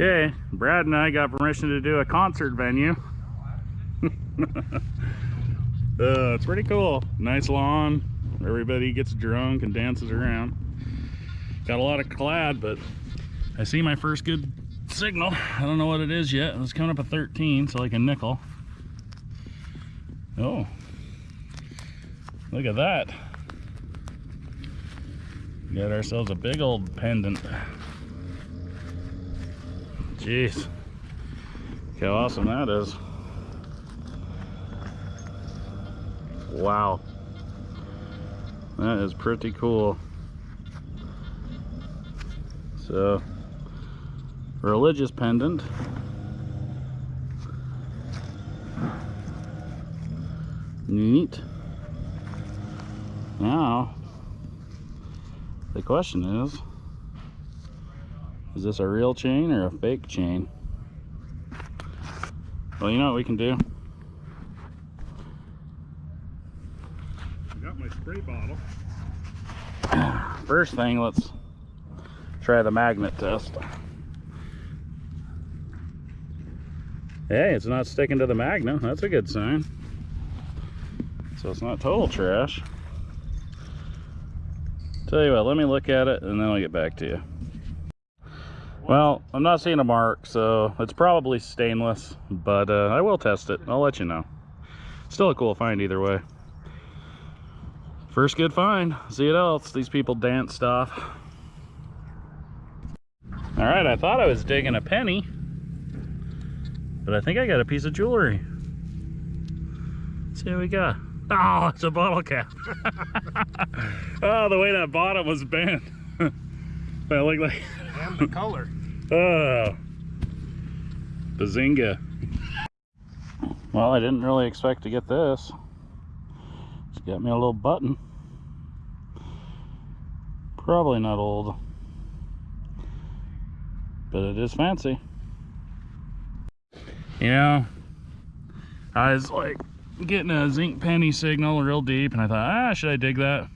Okay, Brad and I got permission to do a concert venue. uh, it's pretty cool. Nice lawn. Everybody gets drunk and dances around. Got a lot of clad, but I see my first good signal. I don't know what it is yet. It's coming up at 13, so like a nickel. Oh, look at that. Got ourselves a big old pendant. Jeez. Look how awesome that is. Wow. That is pretty cool. So, religious pendant. Neat. Now, the question is, is this a real chain or a fake chain? Well, you know what we can do? I got my spray bottle. First thing, let's try the magnet test. Hey, it's not sticking to the magnet. That's a good sign. So it's not total trash. Tell you what, let me look at it and then I'll get back to you. Well, I'm not seeing a mark, so it's probably stainless, but uh, I will test it. I'll let you know. Still a cool find either way. First good find. See what else. These people dance stuff. All right, I thought I was digging a penny, but I think I got a piece of jewelry. Let's see what we got. Oh, it's a bottle cap. oh, the way that bottom was bent. that looked like, And the color. Oh, bazinga. Well, I didn't really expect to get this. It's got me a little button. Probably not old, but it is fancy. You know, I was like getting a zinc penny signal real deep, and I thought, ah, should I dig that?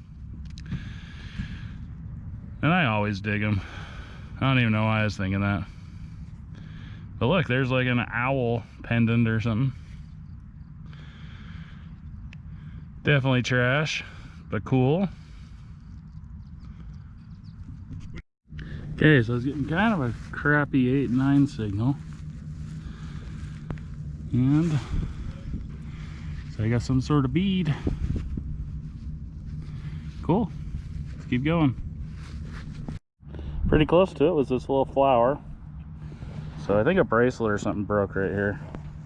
And I always dig them. I don't even know why I was thinking that. But look, there's like an owl pendant or something. Definitely trash, but cool. Okay, so I was getting kind of a crappy 8-9 signal. And so I got some sort of bead. Cool. Let's keep going. Pretty close to it was this little flower. So I think a bracelet or something broke right here.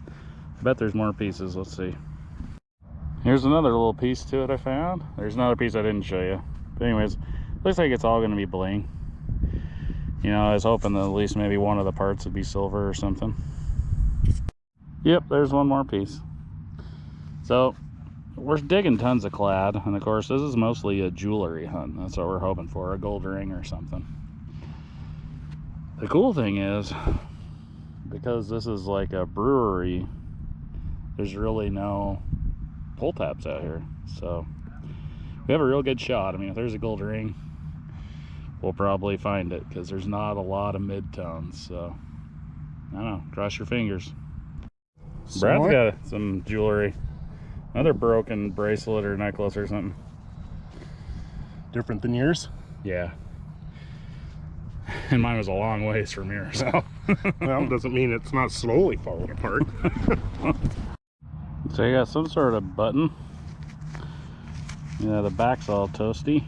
I bet there's more pieces. Let's see. Here's another little piece to it I found. There's another piece I didn't show you. But anyways, looks like it's all going to be bling. You know, I was hoping that at least maybe one of the parts would be silver or something. Yep, there's one more piece. So, we're digging tons of clad. And of course, this is mostly a jewelry hunt. That's what we're hoping for, a gold ring or something. The cool thing is, because this is like a brewery, there's really no pull tabs out here. So, we have a real good shot. I mean, if there's a gold ring, we'll probably find it because there's not a lot of mid-tones. So, I don't know. Cross your fingers. Brad's Somewhat. got some jewelry. Another broken bracelet or necklace or something. Different than yours. Yeah. And mine was a long ways from here, so. Well, doesn't mean it's not slowly falling apart. so you got some sort of button. Yeah, the back's all toasty.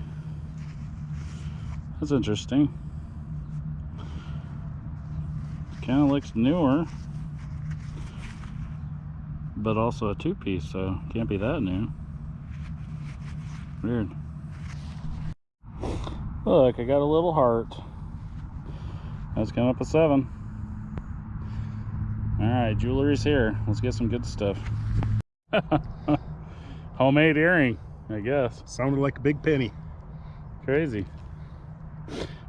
That's interesting. Kind of looks newer. But also a two-piece, so can't be that new. Weird. Look, I got a little heart. That's coming up a seven. All right, jewelry's here. Let's get some good stuff. Homemade earring, I guess. Sounded like a big penny. Crazy.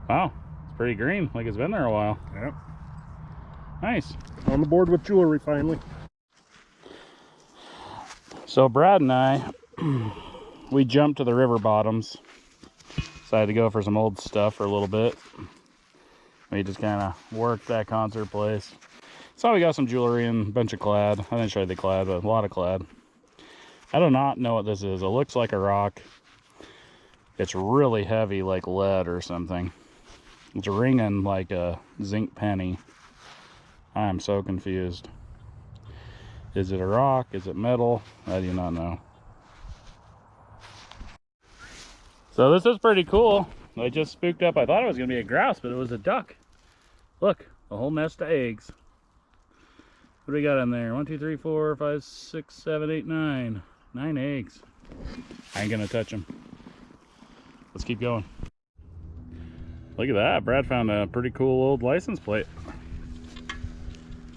Wow, it's pretty green, like it's been there a while. Yep. Nice. On the board with jewelry finally. So Brad and I, we jumped to the river bottoms. Decided to go for some old stuff for a little bit. We just kind of worked that concert place. So we got some jewelry and a bunch of clad. I didn't show you the clad, but a lot of clad. I do not know what this is. It looks like a rock. It's really heavy, like lead or something. It's ringing like a zinc penny. I am so confused. Is it a rock? Is it metal? I do not know. So this is pretty cool. I just spooked up. I thought it was going to be a grouse, but it was a duck. Look, a whole nest of eggs. What do we got in there? One, two, three, four, five, six, seven, eight, nine. Nine eggs. I ain't going to touch them. Let's keep going. Look at that. Brad found a pretty cool old license plate.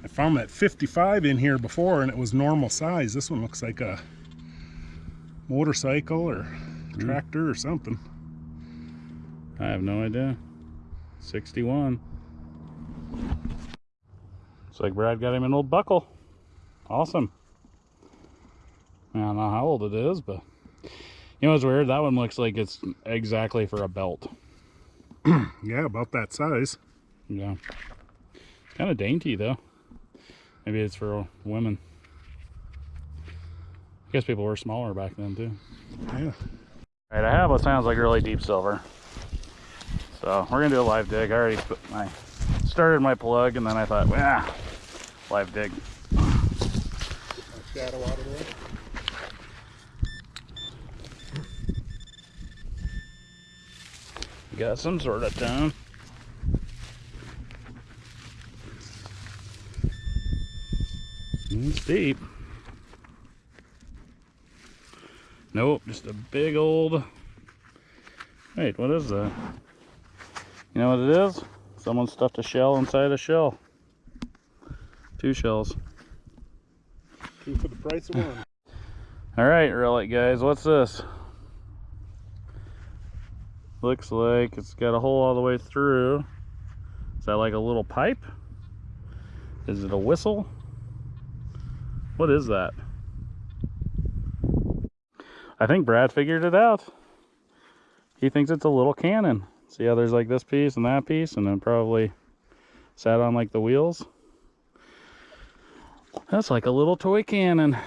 I found that 55 in here before and it was normal size. This one looks like a motorcycle or hmm. tractor or something. I have no idea. 61. Looks like Brad got him an old buckle. Awesome. I don't know how old it is, but you know what's weird? That one looks like it's exactly for a belt. Yeah, about that size. Yeah. Kind of dainty though. Maybe it's for women. I guess people were smaller back then too. Yeah. Alright, I have what sounds like really deep silver. So we're gonna do a live dig. I already put my started my plug and then I thought, yeah, live dig. Shadow out of the way. Got some sort of tone. It's deep. Nope, just a big old. Wait, what is that? You know what it is? Someone stuffed a shell inside a shell. Two shells. Two for the price of one. All right, relic guys, what's this? Looks like it's got a hole all the way through. Is that like a little pipe? Is it a whistle? What is that? I think Brad figured it out. He thinks it's a little cannon. See how there's like this piece and that piece, and then probably sat on like the wheels. That's like a little toy cannon.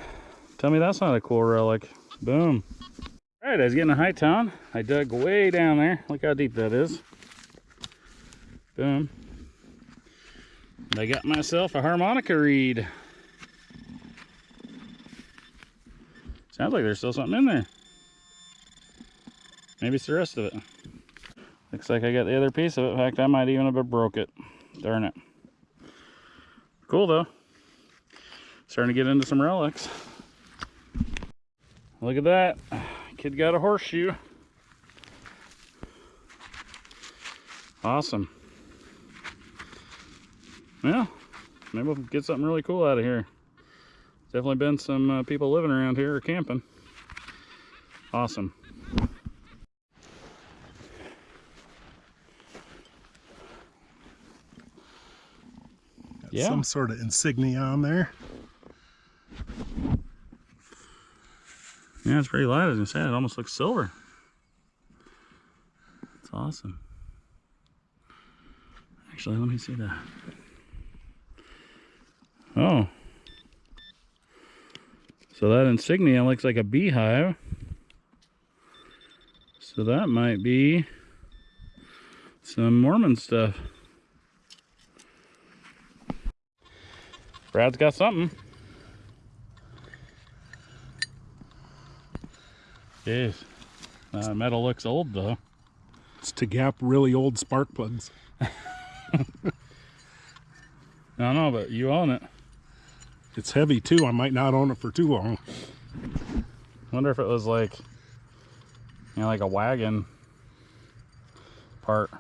Tell me that's not a cool relic. Boom. All right, I was getting a high tone. I dug way down there. Look how deep that is. Boom. I got myself a harmonica reed. Sounds like there's still something in there. Maybe it's the rest of it. Looks like I got the other piece of it. In fact, I might even have broke it. Darn it. Cool though. Starting to get into some relics. Look at that. Kid got a horseshoe. Awesome. Yeah, maybe we'll get something really cool out of here. Definitely been some uh, people living around here or camping. Awesome. Yeah. Some sort of insignia on there. Yeah, it's pretty light as I said. It almost looks silver. It's awesome. Actually, let me see that. Oh. So that insignia looks like a beehive. So that might be some Mormon stuff. Brad's got something. Jeez. Uh, metal looks old though. It's to gap really old spark plugs. I don't know, but you own it. It's heavy too. I might not own it for too long. Wonder if it was like, you know, like a wagon part.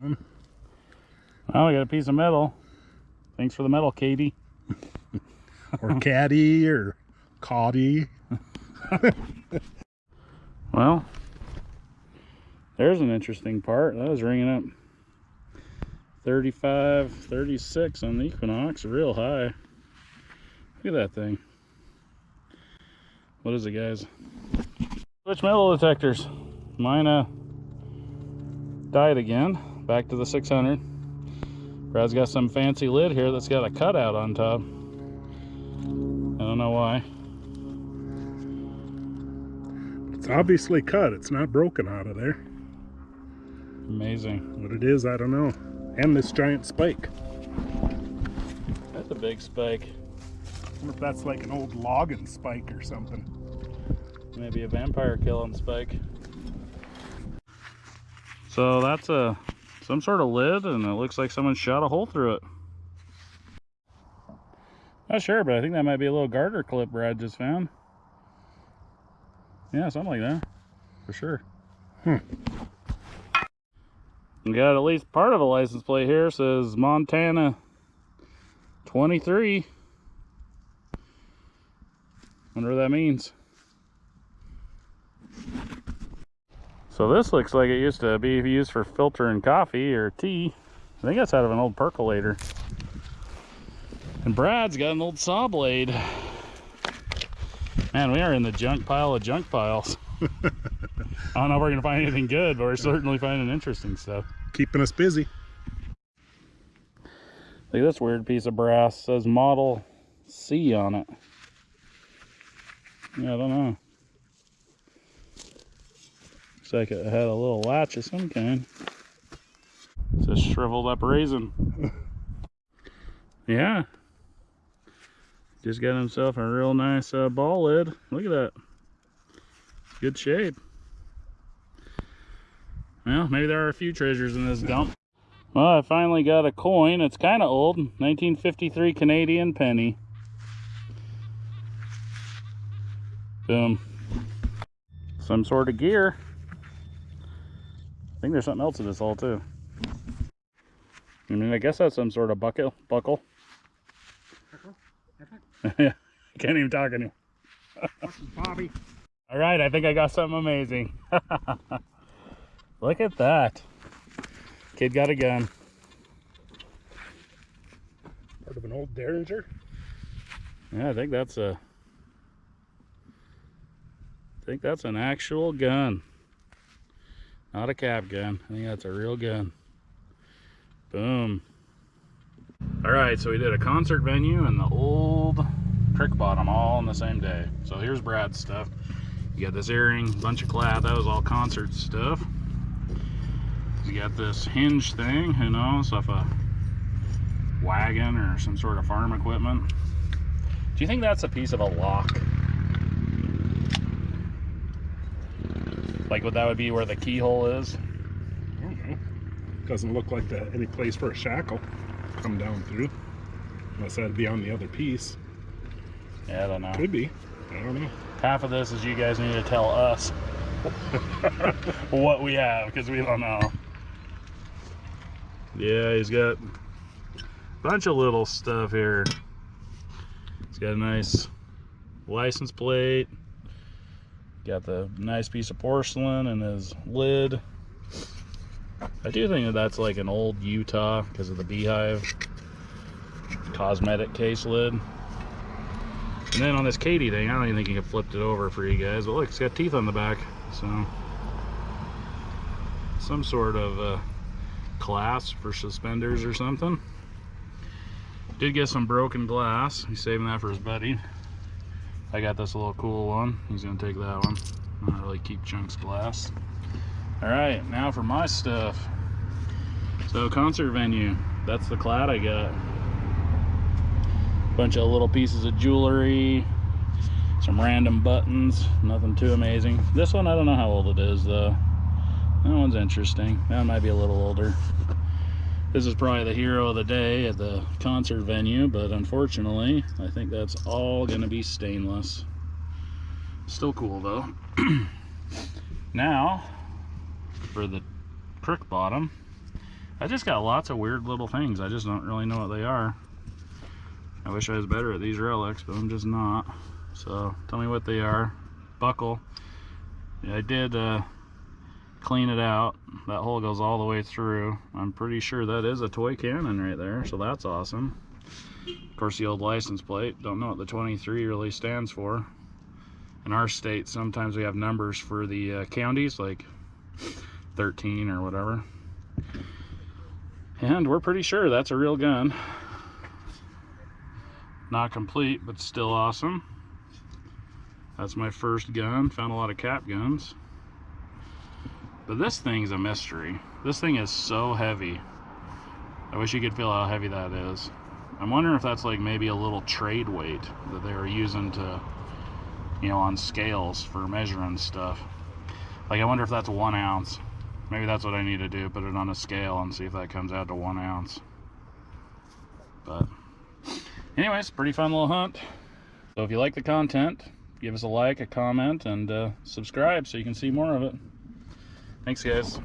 Hmm. Well, we got a piece of metal. Thanks for the metal, Katie. Or caddy or coddy. Well, there's an interesting part. That was ringing up 35, 36 on the Equinox, real high. Look at that thing. What is it, guys? Switch metal detectors. mine uh, died again. Back to the 600. Brad's got some fancy lid here that's got a cutout on top. I don't know why. It's obviously cut. It's not broken out of there. Amazing. What it is, I don't know. And this giant spike. That's a big spike. I wonder if that's like an old logging spike or something. Maybe a vampire killing spike. So that's a some sort of lid and it looks like someone shot a hole through it. Not sure, but I think that might be a little garter clip Brad just found. Yeah, something like that. For sure. Hmm. We got at least part of a license plate here. It says Montana 23. Wonder what that means. So this looks like it used to be used for filtering coffee or tea. I think that's out of an old percolator. And Brad's got an old saw blade. Man, we are in the junk pile of junk piles. I don't know if we're gonna find anything good, but we're certainly finding interesting stuff. Keeping us busy. Look at this weird piece of brass. It says Model C on it. Yeah, I don't know. Looks like it had a little latch of some kind. It's a shriveled up raisin. yeah. Just got himself a real nice uh, ball lid. Look at that. Good shape. Well, maybe there are a few treasures in this dump. Well, I finally got a coin. It's kind of old. 1953 Canadian penny. Boom. Some sort of gear. I think there's something else in this hole too. I mean, I guess that's some sort of buckle. Buckle. yeah, I can't even talk anymore. Bobby. All right, I think I got something amazing. Look at that. Kid got a gun. Part of an old Derringer. Yeah, I think that's a. I think that's an actual gun. Not a cap gun. I think that's a real gun. Boom. All right, so we did a concert venue and the old creek bottom all in the same day. So here's Brad's stuff. You got this earring, bunch of clad. That was all concert stuff. You got this hinge thing, who knows, if a wagon or some sort of farm equipment. Do you think that's a piece of a lock? Like what that would be where the keyhole is? I don't know. Doesn't look like that any place for a shackle come down through. Unless that'd be on the other piece. Yeah, I don't know. Could be. I don't know. Half of this is you guys need to tell us what we have because we don't know. Yeah, he's got a bunch of little stuff here. He's got a nice license plate. Got the nice piece of porcelain and his lid. I do think that that's like an old Utah because of the beehive cosmetic case lid. And then on this Katie thing, I don't even think you can flipped it over for you guys. But look, it's got teeth on the back. So, some sort of uh, clasp for suspenders or something. Did get some broken glass. He's saving that for his buddy. I got this little cool one. He's gonna take that one. I don't really keep chunks glass. All right, now for my stuff. So concert venue. That's the clad I got bunch of little pieces of jewelry some random buttons nothing too amazing this one i don't know how old it is though that one's interesting that might be a little older this is probably the hero of the day at the concert venue but unfortunately i think that's all gonna be stainless still cool though now for the crook bottom i just got lots of weird little things i just don't really know what they are I wish I was better at these relics, but I'm just not. So tell me what they are. Buckle. I did uh, clean it out. That hole goes all the way through. I'm pretty sure that is a toy cannon right there, so that's awesome. Of course, the old license plate. Don't know what the 23 really stands for. In our state, sometimes we have numbers for the uh, counties, like 13 or whatever. And we're pretty sure that's a real gun. Not complete, but still awesome. That's my first gun. Found a lot of cap guns. But this thing's a mystery. This thing is so heavy. I wish you could feel how heavy that is. I'm wondering if that's like maybe a little trade weight that they were using to, you know, on scales for measuring stuff. Like, I wonder if that's one ounce. Maybe that's what I need to do, put it on a scale and see if that comes out to one ounce. But, anyways, pretty fun little hunt. So if you like the content, give us a like, a comment, and uh, subscribe so you can see more of it. Thanks, guys.